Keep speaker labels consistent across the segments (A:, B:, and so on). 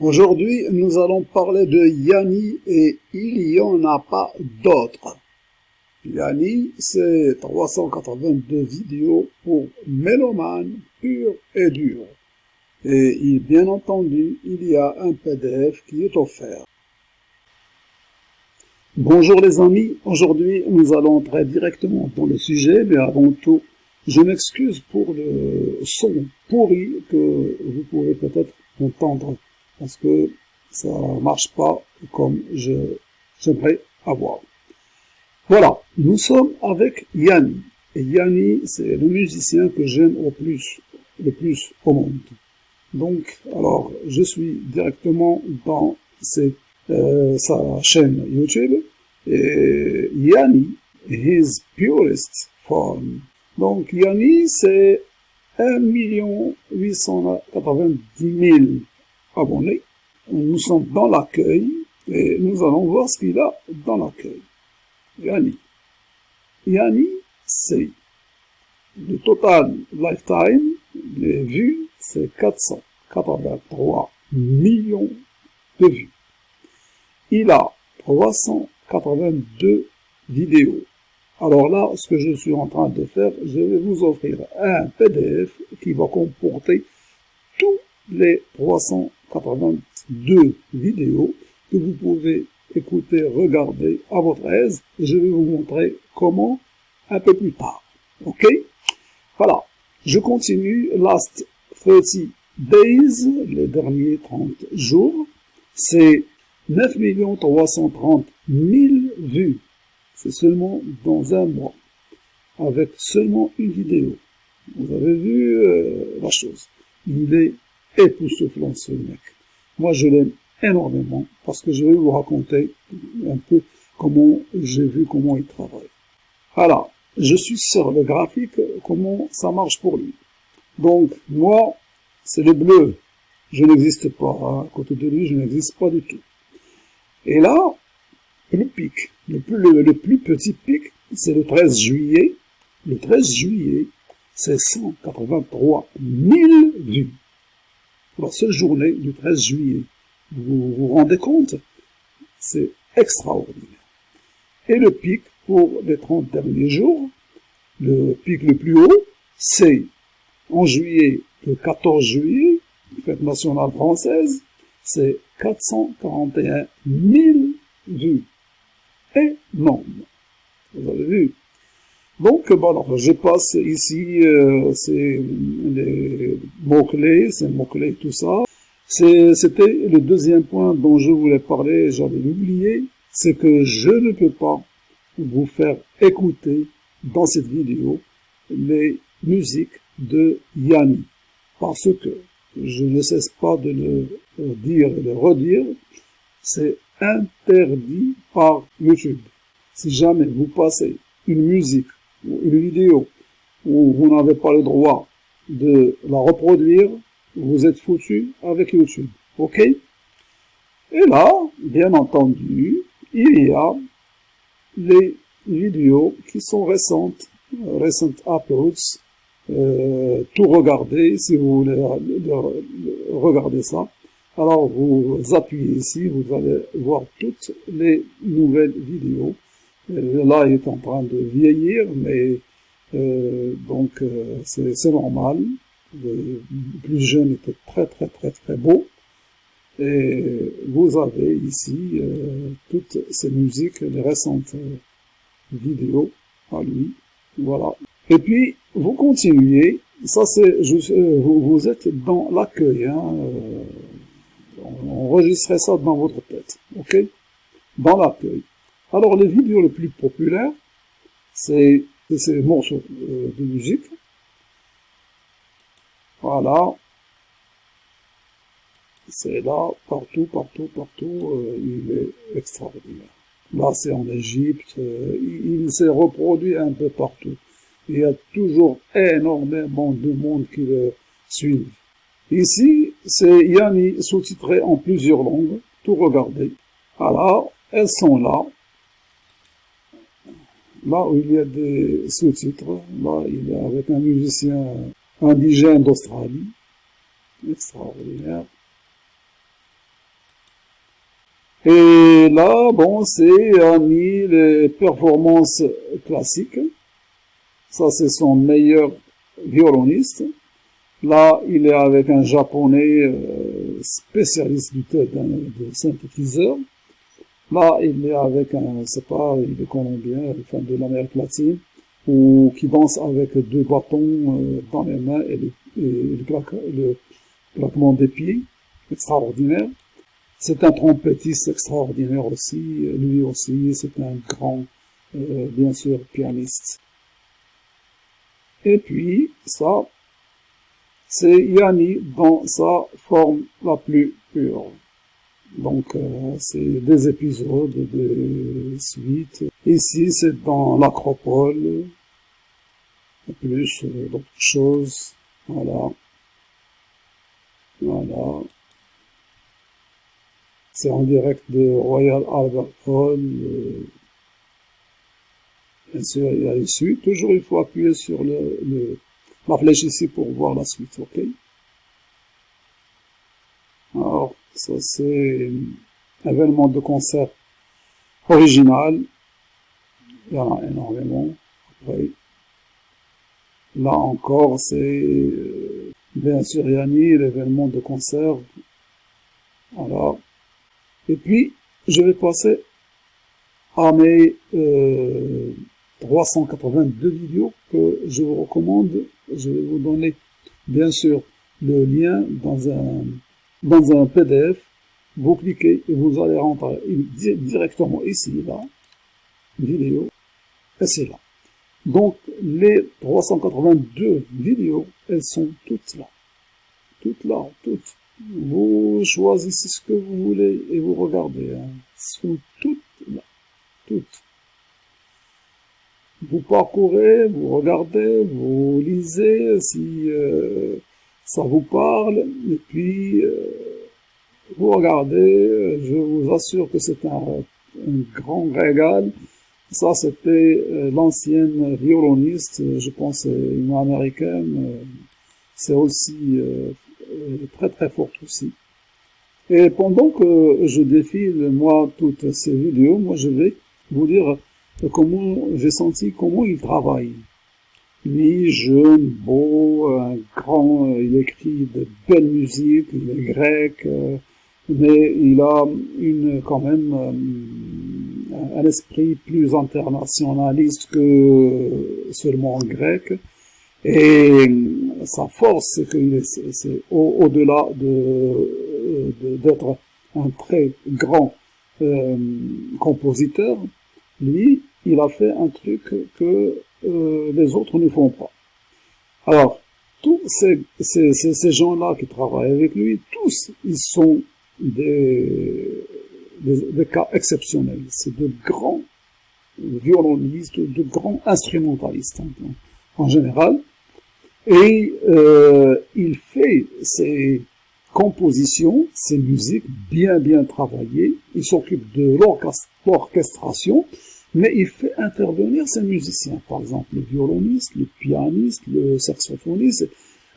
A: Aujourd'hui, nous allons parler de Yanni et il y en a pas d'autres. Yanni, c'est 382 vidéos pour mélomanes purs et durs. Et bien entendu, il y a un PDF qui est offert. Bonjour les amis, aujourd'hui nous allons entrer directement dans le sujet, mais avant tout, je m'excuse pour le son pourri que vous pouvez peut-être entendre parce que ça marche pas comme je j'aimerais avoir. Voilà, nous sommes avec Yanni. Et Yanni, c'est le musicien que j'aime au plus, le plus au monde. Donc, alors, je suis directement dans euh, sa chaîne YouTube. Et Yanni, his purest form. Donc, Yanni, c'est 1 890 000 Nous sommes dans l'accueil et nous allons voir ce qu'il a dans l'accueil. Yanni. Yanni, c'est le total lifetime, les vues, c'est 483 millions de vues. Il a 382 vidéos. Alors là, ce que je suis en train de faire, je vais vous offrir un PDF qui va comporter les 382 vidéos que vous pouvez écoutez, regardez à votre aise. Je vais vous montrer comment un peu plus tard. Ok? Voilà. Je continue. Last 30 days, les derniers 30 jours, c'est 9 330 000 vues. C'est seulement dans un mois. Avec seulement une vidéo. Vous avez vu euh, la chose. Il est époustouflant ce mec. Moi je l'aime énormément parce que je vais vous raconter un peu comment j'ai vu comment il travaille. Alors, je suis sur le graphique, comment ça marche pour lui. Donc, moi, c'est le bleu. Je n'existe pas. À côté de lui, je n'existe pas du tout. Et là, le pic, le plus, le, plus petit pic, c'est le 13 juillet. Le 13 juillet, c'est 183 000 vues. La seule journée du 13 juillet. Vous vous rendez compte? C'est extraordinaire. Et le pic pour les 30 derniers jours, le pic le plus haut, c'est en juillet, le 14 juillet, fête nationale française, c'est 441 000 vues. Énorme. Vous avez vu donc, bon, alors, je passe ici, euh, c'est les mots-clés, c'est mots-clés, tout ça. C'était le deuxième point dont je voulais parler, j'avais oublié, c'est que je ne peux pas vous faire écouter dans cette vidéo les musiques de Yanni. Parce que je ne cesse pas de le dire et de le redire, c'est interdit par YouTube. Si jamais vous passez une musique une vidéo où vous n'avez pas le droit de la reproduire, vous êtes foutu avec YouTube. OK? Et là, bien entendu, il y a les vidéos qui sont récentes, récentes uploads, euh, tout regarder, si vous voulez regarder ça. Alors vous appuyez ici, vous allez voir toutes les nouvelles vidéos. Là, il est en train de vieillir, mais euh, donc c'est normal le plus jeune était très très très très beau. Et vous avez ici euh, toutes ces musiques, les récentes euh, vidéos à lui. Voilà. Et puis, vous continuez. Ça, c'est, euh, vous, vous, êtes dans l'accueil. Hein, enregistrez ça dans votre tête. OK? Dans l'accueil. Alors, les vidéos les plus populaires, c'est ces morceaux de musique voilà. C'est là, partout, partout, partout, euh, il est extraordinaire. Là, c'est en Égypte, euh, il, s'est reproduit un peu partout. Il y a toujours énormément de monde qui le suivent. Ici, c'est Yanni sous-titré en plusieurs langues, tout regardez. Voilà, elles sont là. Là où il y a des sous-titres, là, il est avec un musicien indigène d'Australie. Extraordinaire. Et là, bon, c'est a mis les performances classiques. Ça, c'est son meilleur violoniste. Là, il est avec un japonais euh, spécialiste du de synthétiseur. Là, il est avec un, c'est pas, il est colombien, enfin de l'Amérique latine, ou qui danse avec deux bâtons euh, dans les mains et, le, claquement des pieds, extraordinaire. C'est un trompettiste extraordinaire aussi, lui aussi, c'est un grand, euh, bien sûr, pianiste. Et puis, ça, c'est Yanni dans sa forme la plus pure. Donc, euh, c'est des épisodes, des suites. Ici, c'est dans l'acropole, plus euh, d'autres choses. Voilà. Voilà. C'est en direct de Royal Albert Hall. Euh, bien sûr, il y a une suite. Toujours, il faut appuyer sur le, le, la flèche ici pour voir la suite, ok? Alors, ça c'est événement de concert original. Il y en a énormément. Après, là encore, c'est euh, bien sûr Yanni, l'événement de concert. Voilà. Et puis, je vais passer à mes euh, 382 vidéos que je vous recommande. Je vais vous donner, bien sûr, le lien dans un, dans un PDF. Vous cliquez et vous allez rentrer directement ici, là, vidéo, et c'est là. Donc, les 382 vidéos, elles sont toutes là. Toutes là, toutes. Vous choisissez ce que vous voulez et vous regardez. Hein. sont toutes là. Toutes. Vous parcourez, vous regardez, vous lisez si euh, ça vous parle, et puis euh, vous regardez. Je vous assure que c'est un, un, grand régal. Ça, c'était euh, l'ancienne violoniste, je pense une américaine. c'est aussi très très forte aussi. Et pendant que je défile, moi, toutes ces vidéos, moi, je vais vous dire comment j'ai senti comment il travaille. Lui, jeune, beau, un grand, il écrit de belles musiques, il est grec, mais il a une, quand même, euh, un esprit plus internationaliste que seulement grec. Et sa force, c'est qu'il est, au-delà de, d'être un très grand euh, compositeur, lui, il a fait un truc que euh, les autres ne font pas. Alors, tous ces, ces, ces, gens-là qui travaillent avec lui, tous, ils sont des, des, cas exceptionnels. C'est de grands violonistes, de grands instrumentalistes en général. Et euh, il fait ses compositions, ses musiques bien bien travaillées. Il s'occupe de l'orchestration, mais il fait intervenir ses musiciens, par exemple le violoniste, le pianiste, le saxophoniste,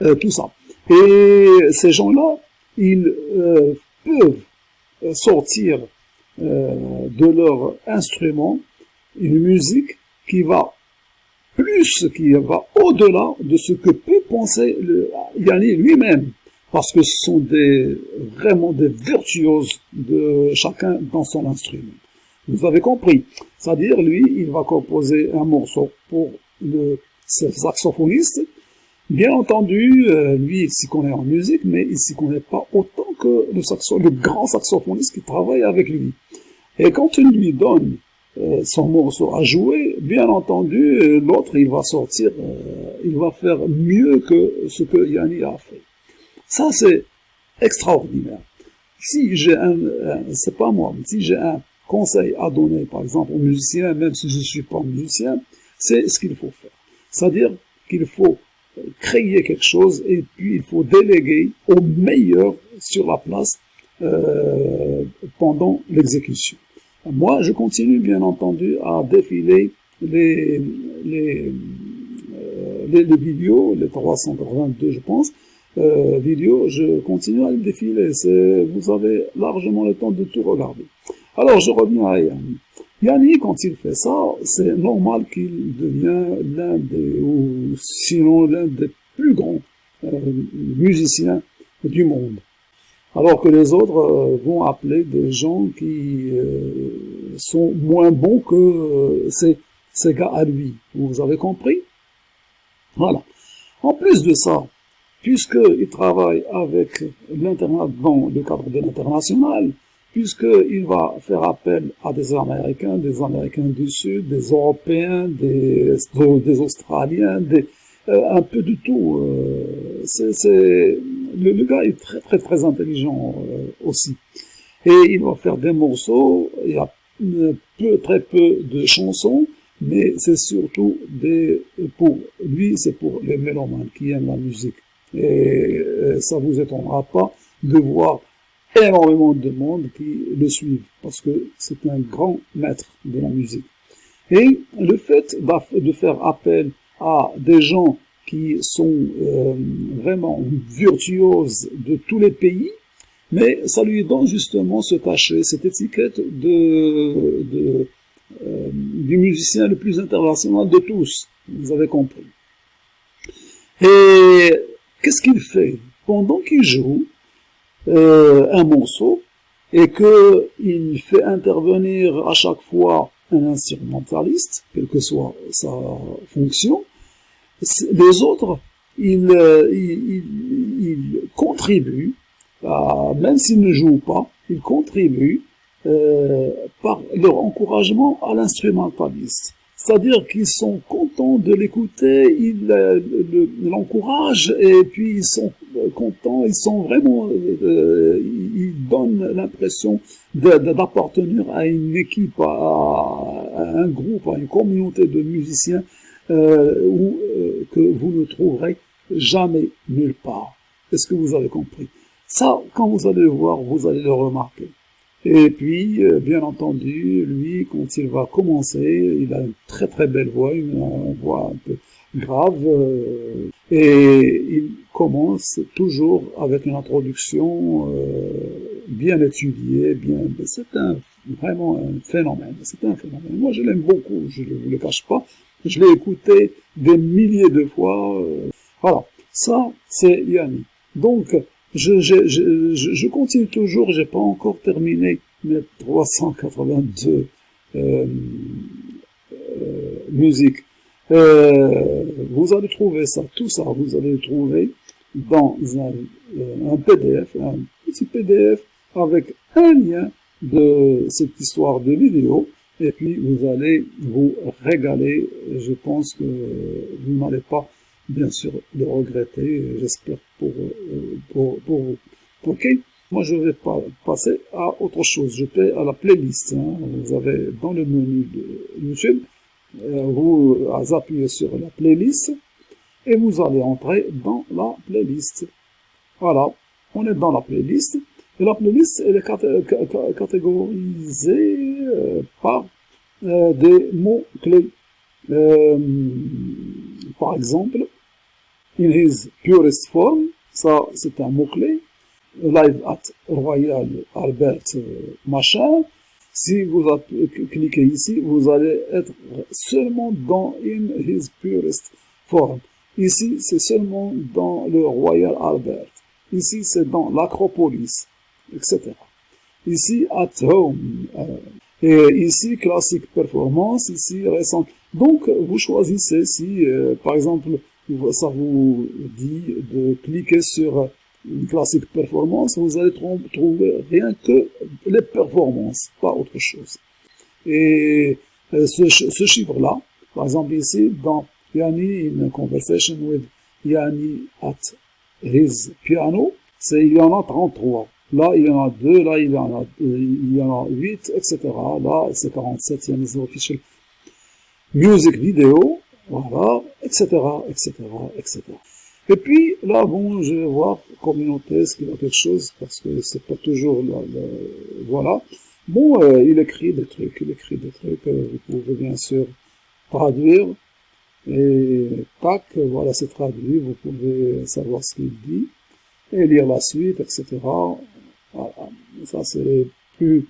A: euh, tout ça. Et ces gens-là, ils euh, peuvent sortir euh, de leur instrument une musique qui va plus qui va au-delà de ce que peut penser le, Yanni lui-même, parce que ce sont des, vraiment des virtuoses de chacun dans son instrument. Vous avez compris. C'est-à-dire, lui, il va composer un morceau pour le saxophoniste. Bien entendu, euh, lui, il s'y connaît en musique, mais il s'y connaît pas autant que le, grand saxophoniste qui travaille avec lui. Et quand il lui donne euh, son morceau à jouer, bien entendu, euh, l'autre, il va sortir, il va faire mieux que ce que Yanni a fait. Ça, c'est extraordinaire. Si j'ai un, c'est pas moi, mais si j'ai un conseil à donner, par exemple, aux musiciens, même si je ne suis pas musicien, c'est ce qu'il faut faire. C'est-à-dire qu'il faut créer quelque chose et puis il faut déléguer au meilleur sur la place euh, pendant l'exécution. Moi, je continue bien entendu à défiler les, les, euh, les, vidéos, les 382 je pense, euh, vidéos, je continue à les défiler. Vous avez largement le temps de tout regarder. Alors, je reviens à Yanni. Yanni, quand il fait ça, c'est normal qu'il devient l'un des, ou sinon l'un des plus grands euh, musiciens du monde. Alors que les autres euh, vont appeler des gens qui euh, sont moins bons que ces, ces gars à lui. Vous avez compris? Voilà. En plus de ça, puisqu'il travaille avec l'Internet dans le cadre de l'international, puisqu'il va faire appel à des Américains, des Américains du Sud, des Européens, des, Australiens, des, euh, un peu de tout. Euh, c'est, le, gars est très très très intelligent euh, aussi. Et il va faire des morceaux, il y a peu, très peu de chansons, mais c'est surtout des, pour lui, c'est pour les mélomanes qui aiment la musique. Et ça vous étonnera pas de voir énormément de monde qui le suivent, parce que c'est un grand maître de la musique. Et le fait de faire appel à des gens qui sont euh, vraiment virtuoses de tous les pays, mais ça lui donne justement ce cachet, cette étiquette de, de euh, du musicien le plus international de tous, vous avez compris. Et qu'est-ce qu'il fait? Pendant qu'il joue, euh, un morceau et qu'il fait intervenir à chaque fois un instrumentaliste, quelle que soit sa fonction, les autres, ils, euh, ils, ils contribuent, même s'ils ne jouent pas, ils contribuent euh, par leur encouragement à l'instrumentaliste. C'est-à-dire qu'ils sont contents de l'écouter, ils euh, l'encouragent et puis ils sont euh, contents, ils sont vraiment, euh, ils donnent l'impression d'appartenir à une équipe, à, un groupe, à une communauté de musiciens où, que vous ne trouverez jamais nulle part. Est-ce que vous avez compris? Ça, quand vous allez le voir, vous allez le remarquer. Et puis, euh, bien entendu, lui, quand il va commencer, il a une très très belle voix, une, voix un peu grave, euh, et il commence toujours avec une introduction euh, bien étudiée, bien. C'est un vraiment un phénomène. C'est un phénomène. Moi, je l'aime beaucoup. Je ne vous le cache pas. Je l'ai écouté des milliers de fois. voilà. Ça, c'est Yanni. Donc, je, je, je, je continue toujours, j'ai pas encore terminé mes 382 euh, euh, musiques. Euh, vous allez trouver ça, tout ça, vous allez le trouver dans un, euh, un PDF, un petit PDF avec un lien de cette histoire de vidéo et puis vous allez vous régaler. Je pense que vous n'allez pas bien sûr le regretter, j'espère pour, euh, pour, pour vous. Ok Moi, je vais pas passer à autre chose. Je vais à la playlist. Hein. Vous avez dans le menu de YouTube, euh, vous appuyez sur la playlist et vous allez entrer dans la playlist. Voilà, on est dans la playlist. Et la playlist, elle est catégorisée euh, par des mots-clés. par exemple, in his purest form, ça c'est un mot-clé, live at Royal Albert machin, si vous cliquez ici, vous allez être seulement dans in his purest form. Ici, c'est seulement dans le Royal Albert. Ici, c'est dans l'Acropolis, etc. Ici, at home. Euh, et ici, classique performance, ici, récent. Donc, vous choisissez si, euh, par exemple, ça vous dit de cliquer sur une classique performance, vous allez trouver rien que les performances, pas autre chose. Et euh, ce, chiffre-là, par exemple ici, dans Yanni in conversation with Yanni at his piano, c'est il y en a 33. Là, il y en a 2, là, il y en a, il y en a 8, etc. Là, c'est 47, il y a official music video, voilà, etc., etc., etc. Et puis, là, bon, je vais voir communauté, est-ce qu'il a quelque chose, parce que c'est pas toujours, là, voilà. Bon, euh, il écrit des trucs, il écrit des trucs, euh, vous pouvez bien sûr traduire, et tac, voilà, c'est traduit, vous pouvez savoir ce qu'il dit, et lire la suite, etc. Voilà, ça c'est plus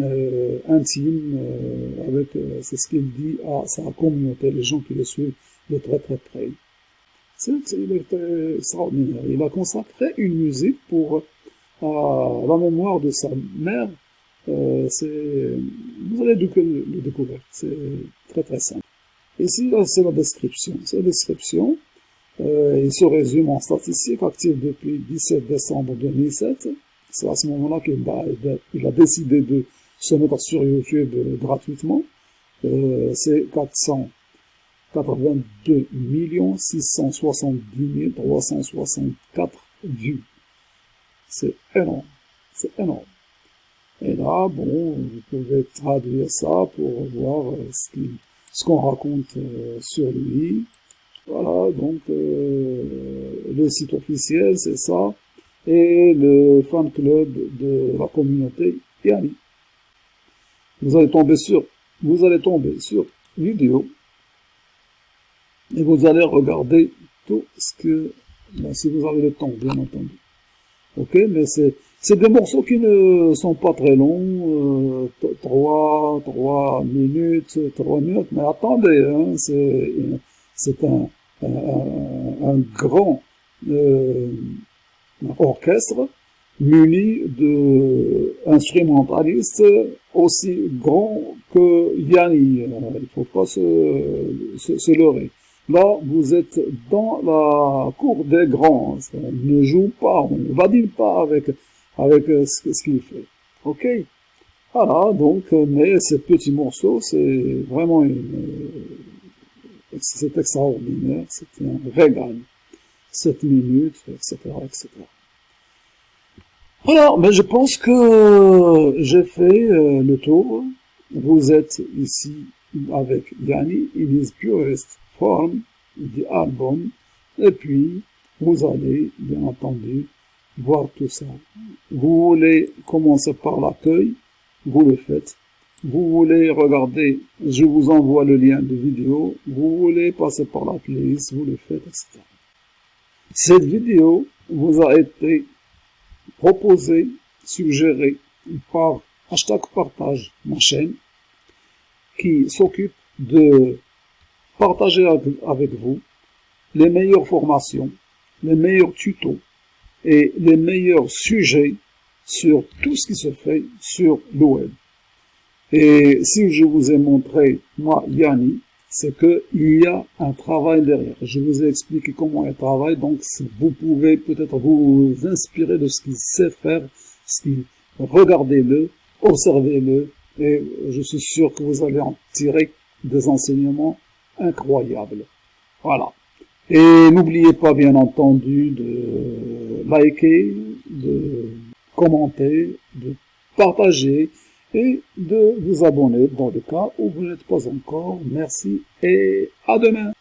A: euh, intime euh, avec euh, c'est ce qu'il dit à sa communauté, les gens qui le suivent de très très près. C'est extraordinaire. Il a consacré une musique pour la mémoire de sa mère. vous allez le découvrir. C'est très très simple. Ici, c'est la description. C'est la description. il se résume en statistiques actives depuis 17 décembre 2007. C'est à ce moment-là qu'il a, décidé de se mettre sur YouTube gratuitement. Euh, c'est 482 670 364 vues. C'est énorme. C'est énorme. Et là, bon, vous pouvez traduire ça pour voir euh, ce qu'on raconte euh, sur lui. Voilà, donc le site officiel, c'est ça et le fan club de la communauté Yani. Vous allez tomber sur, vous allez tomber sur vidéo et vous allez regarder tout ce que, ben, si vous avez le temps, bien entendu. Ok, mais c'est, c'est des morceaux qui ne sont pas très longs, euh, 3, 3 minutes, 3 minutes, mais attendez, hein, c'est, un, un, grand, euh, orchestre muni d'instrumentalistes aussi grands que Yanni. Il ne faut pas se, se, leurrer. Là, vous êtes dans la cour des grands. Ne joue pas, on ne badine pas avec, avec ce, qu'il fait. Ok? Voilà, donc, mais ces petits morceaux, c'est vraiment c'est extraordinaire, c'est un régal. 7 minutes, etc., etc. Voilà, mais je pense que j'ai fait euh, le tour. Vous êtes ici avec Yanni in his purest form, the album, et puis vous allez, bien entendu, voir tout ça. Vous voulez commencer par l'accueil, vous le faites. Vous voulez regarder, je vous envoie le lien de vidéo. Vous voulez passer par la playlist, vous le faites, etc. Cette vidéo vous a été proposée, suggérée par hashtag partage, ma chaîne, qui s'occupe de partager avec vous les meilleures formations, les meilleurs tutos et les meilleurs sujets sur tout ce qui se fait sur le web. Et si je vous ai montré, moi, Yanni, c'est qu'il y a un travail derrière. Je vous ai expliqué comment il travaille, donc vous pouvez peut-être vous inspirer de ce qu'il sait faire, regardez-le, observez-le, et je suis sûr que vous allez en tirer des enseignements incroyables. Voilà. Et n'oubliez pas, bien entendu, de liker, de commenter, de partager, et de vous abonner dans le cas où vous n'êtes pas encore. Merci et à demain.